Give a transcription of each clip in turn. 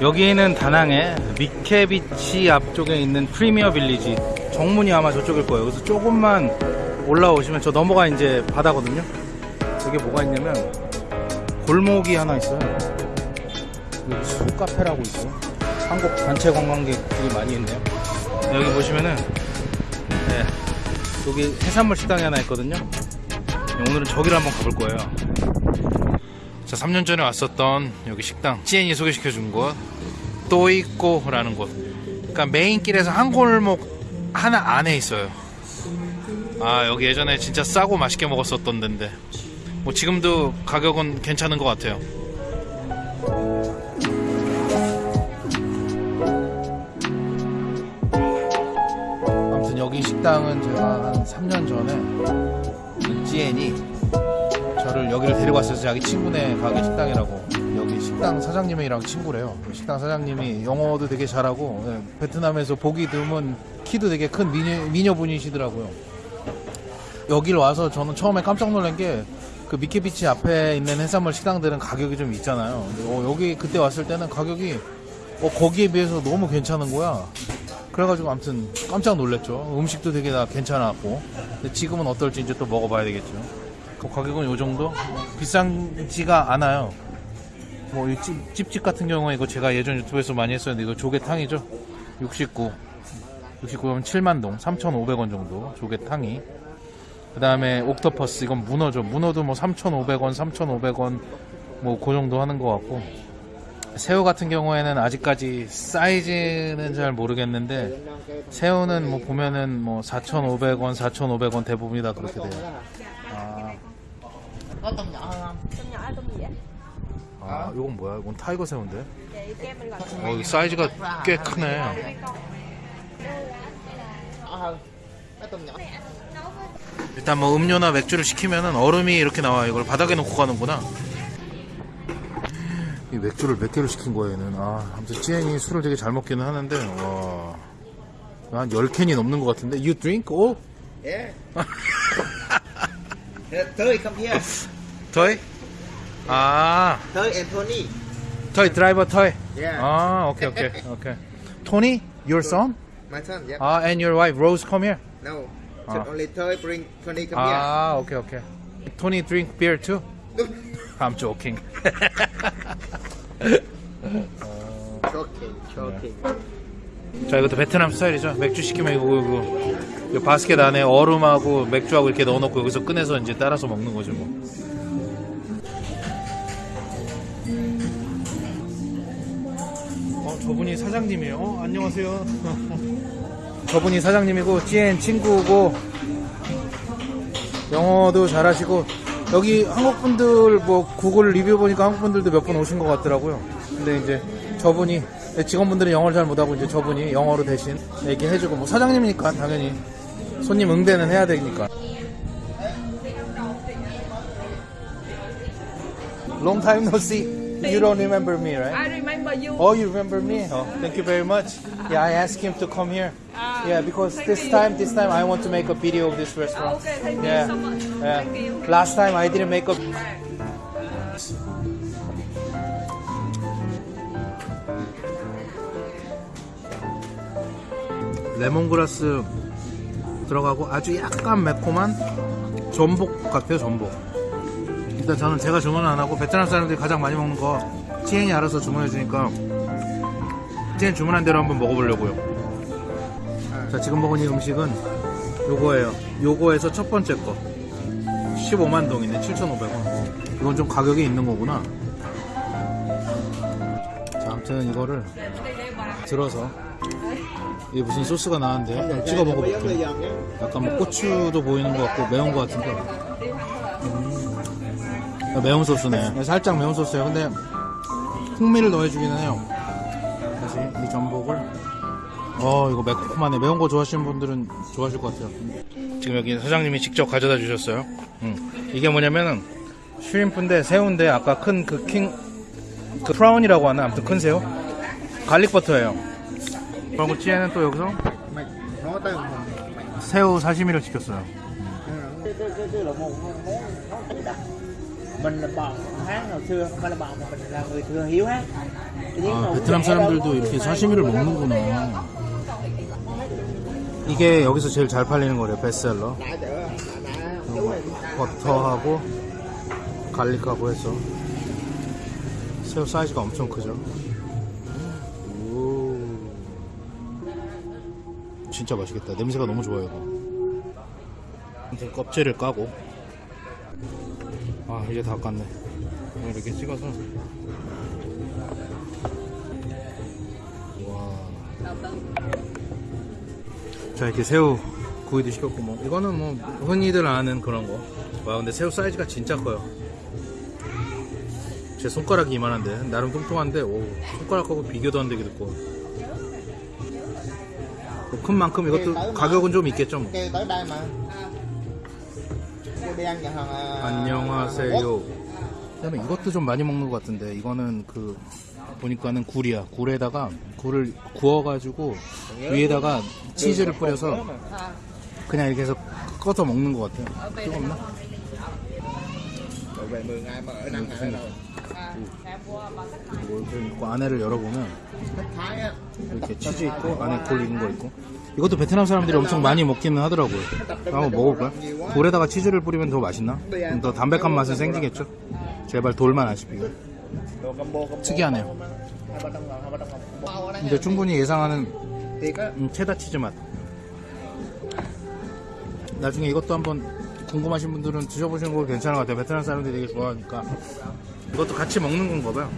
여기는 다낭의 미케비치 앞쪽에 있는 프리미어 빌리지. 정문이 아마 저쪽일 거예요. 그래서 조금만 올라오시면 저 넘어가 이제 바다거든요. 여기 뭐가 있냐면 골목이 하나 있어요. 여기 소카페라고 있어요. 한국 단체 관광객들이 많이 있네요. 여기 보시면은 네, 여기 해산물 식당이 하나 있거든요. 오늘은 저기를 한번 가볼 거예요 자 3년 전에 왔었던 여기 식당 CN이 소개시켜 준 곳 또이꼬라는 곳. 그러니까 메인 길에서 한 골목 하나 안에 있어요. 아 여기 예전에 진짜 싸고 맛있게 먹었었던 데인데. 뭐 지금도 가격은 괜찮은 것 같아요. 아무튼 여기 식당은 제가 한 3년 전에 GN이 저를 여기를 데리고 왔어요. 자기 친구네 가게 식당이라고. 여기 식당 사장님이랑 친구래요. 그 식당 사장님이 영어도 되게 잘하고 예, 베트남에서 보기 드문 키도 되게 큰 미녀, 미녀분이시더라고요. 여기를 와서 저는 처음에 깜짝 놀란 게 그 미케비치 앞에 있는 해산물 식당들은 가격이 좀 있잖아요. 어, 여기 그때 왔을 때는 가격이 어, 거기에 비해서 너무 괜찮은 거야. 그래가지고 아무튼 깜짝 놀랐죠. 음식도 되게 다 괜찮았고. 지금은 어떨지 이제 또 먹어봐야 되겠죠. 그 가격은 요 정도? 비싼지가 않아요. 뭐, 찝집 같은 경우에 이거 제가 예전 유튜브에서 많이 했었는데 이거 조개탕이죠? 69. 69면 7만동, 3,500원 정도. 조개탕이. 그 다음에 옥토퍼스, 이건 문어죠. 문어도 뭐 3,500원, 3,500원, 뭐, 그 정도 하는 것 같고. 새우 같은 경우에는 아직까지 사이즈는 잘 모르겠는데, 새우는 뭐 보면은 뭐 4,500원, 4,500원 대부분이 다 그렇게 돼요. 아, ạ? 아, 이건 뭐야? 이건 tiger 새우인데? Gọi 어, 이 사이즈가 꽤 크네. tôm nhỏ 일단 뭐 음료나 맥주를 시키면은 얼음이 이렇게 나와. 이걸 바닥에 놓고 가는구나. 이 맥주를 몇 개를 시킨 거야, 얘는. 아, 아무튼 찌엔이 술을 되게 잘 먹기는 하는데, 와. 한 10캔이 넘는 것 같은데. You drink all? yeah tới come here 터이? 아, tới Anthony 터이 드라이버 터이. yeah 아, 오케이, 오케이, 오케이. 토니? Your son? my son yeah 아, and your wife Rose come here. no Ah. Just only tới bring Tony come here 아, 오케이, 오케이. 토니 drink beer too? I'm joking. choking choking 자, 이것도 베트남 스타일이죠. 맥주 시키면 이거, 이거, 이거 바스켓 안에 얼음하고 맥주하고 이렇게 넣어놓고 여기서 꺼내서 이제 따라서 먹는 거죠, 뭐. 저분이 사장님이에요. 어, 안녕하세요. 저분이 사장님이고, 찌엔 친구고, 영어도 잘하시고, 여기 한국 분들 뭐 구글 리뷰 보니까 한국 분들도 몇 분 오신 것 같더라고요. 근데 이제 저분이 직원분들은 영어를 잘 못하고 이제 저분이 영어로 대신 얘기해주고 뭐 사장님이니까 당연히 손님 응대는 해야 되니까. Long time no see. You don't remember me, right? I remember you. Oh, you remember me? Oh, thank you very much. Yeah, I asked him to come here. Yeah, because this time, this time I want to make a video of this restaurant. Okay, thank Yeah. you so much. Yeah. Thank you. Last time I didn't make a. 레몬그라스 들어가고 아주 약간 매콤한 전복 같아요 전복 일단 저는 제가 주문 안 하고 베트남 사람들이 가장 많이 먹는 거 치엔이 알아서 주문해 주니까 치엔 주문한 대로 한번 먹어보려고요. 자 지금 먹은 이 음식은 요거예요. 요거에서 첫 번째 거. 15만 동이네 7,500원. 이건 좀 가격이 있는 거구나. 자 아무튼 이거를 들어서 이게 무슨 소스가 나왔는데 찍어 먹어볼게요. 약간 뭐 고추도 보이는 것 같고 매운 것 같은데. 음. 매운 소스네. 살짝 매운 소스예요. 근데 풍미를 더해주기는 해요. 다시 이 전복을. 어 이거 매콤하네. 매운 거 좋아하시는 분들은 좋아하실 것 같아요. 지금 여기 사장님이 직접 가져다 주셨어요. 음. 이게 뭐냐면은 shrimp인데 새우인데 아까 큰 그 king 그 prawn이라고 하나? 아무튼 큰 새우? garlic butter예요. 그리고 찌에는 또 여기서 새우 사시미를 시켰어요. Mình là bọn hát hồi xưa không phải là bọn mà mình là người thừa hiếu hát 아, 베트남 사람들도 이렇게 사시미를 먹는구나. 이게 여기서 제일 잘 팔리는 거래요, 베스트셀러. 버터하고 갈릭하고 해서 새우 사이즈가 엄청 크죠. 오. 진짜 맛있겠다. 냄새가 너무 좋아요. 이거. 껍질을 까고 아 이제 다 깠네. 이렇게 찍어서 와. 자 이렇게 새우 구이도 시켰고 뭐 이거는 뭐 흔히들 아는 그런 거. 와 근데 새우 사이즈가 진짜 커요. 제 손가락이 이만한데 나름 뚱뚱한데 오 손가락하고 비교도 안 되게 듣고 뭐큰 만큼 이것도 가격은 좀 있겠죠 뭐. 안녕하세요. 그다음에 이것도 좀 많이 먹는 것 같은데 이거는 그 보니까는 굴이야. 굴에다가 굴을 구워가지고 위에다가 치즈를 뿌려서 그냥 이렇게 해서 꺼서 먹는 것 같아요. 뜨겁나? Rồi về 10 ngày mà ở năm ngày rồi 이거 좀 있고 안에를 열어보면 이렇게 치즈 있고 안에 굴 익은 거 있고 이것도 베트남 사람들이 엄청 많이 먹기는 하더라고요. 한번 먹어볼까요? 돌에다가 치즈를 뿌리면 더 맛있나? 더 담백한 맛은 생기겠죠? 제발 돌만 안 씹히게. 특이하네요. 근데 충분히 예상하는 음, 체다 치즈 맛. 나중에 이것도 한번 궁금하신 분들은 드셔보시는 거 괜찮은 것 같아요. 베트남 사람들이 되게 좋아하니까. 이것도 같이 먹는 건가 봐요.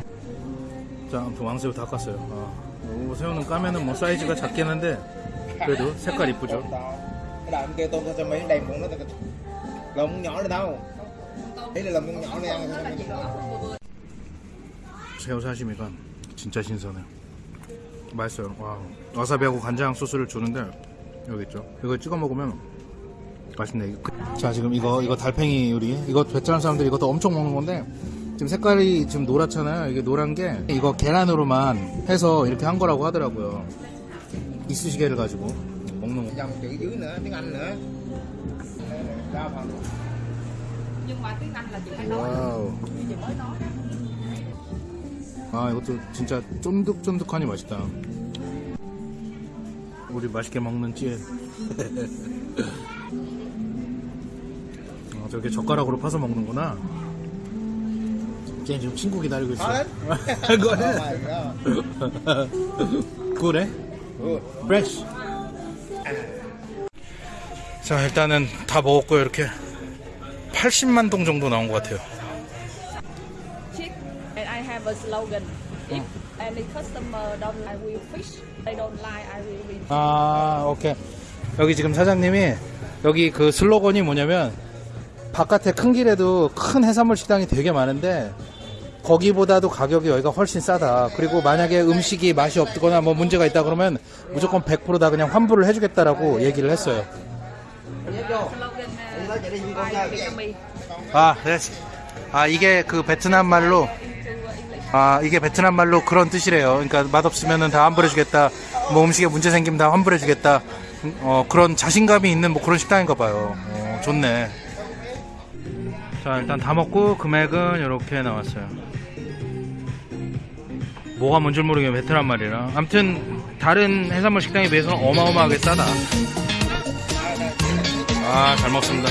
자, 아무튼 왕새우 다 깠어요. 아, 요 새우는 까면은 뭐 사이즈가 작긴 한데, 그래도 색깔 이쁘죠. 새우 사시미가 진짜 신선해요. 맛있어요. 와, 와사비하고 간장 소스를 주는데 여기 있죠. 이거 찍어 먹으면 맛있네. 그- 자, 지금 이거 이거 달팽이 요리. 이거 베트남 사람들이 이것도 엄청 먹는 건데 지금 색깔이 지금 노랗잖아요. 이게 노란 게 이거 계란으로만 해서 이렇게 한 거라고 하더라고요. 이쑤시개를 가지고 먹는 거. Wow. 아 이것도 진짜 쫀득쫀득하니 맛있다 우리 맛있게 먹는 찌에 아, 저렇게 젓가락으로 파서 먹는구나 쟤 지금 친구 기다리고 있어 oh 그래? Good. Fresh 자 일단은 다 먹었고 요 이렇게 80만 동 정도 나온 것 같아요 chick and I have a slogan if any customer don't like real fish they don't like I will real 아, 오케이. 여기 지금 사장님이 여기 그 슬로건이 뭐냐면 바깥에 큰 길에도 큰 해산물 식당이 되게 많은데 거기보다도 가격이 여기가 훨씬 싸다. 그리고 만약에 음식이 맛이 없거나 뭐 문제가 있다 그러면 무조건 100%다 그냥 환불을 해주겠다라고 얘기를 했어요. 아, 네. 아, 이게 그 베트남 말로 아, 이게 베트남 말로 그런 뜻이래요. 그러니까 맛없으면은 다 환불해주겠다. 뭐 음식에 문제 생기면 다 환불해주겠다. 음, 어, 그런 자신감이 있는 뭐 그런 식당인가 봐요. 어, 좋네. 자, 일단 다 먹고 금액은 이렇게 나왔어요. 뭐가 뭔지 모르게 베트남 말이라. 아무튼 다른 해산물 식당에 비해서는 어마어마하게 싸다. 아, 잘 먹습니다.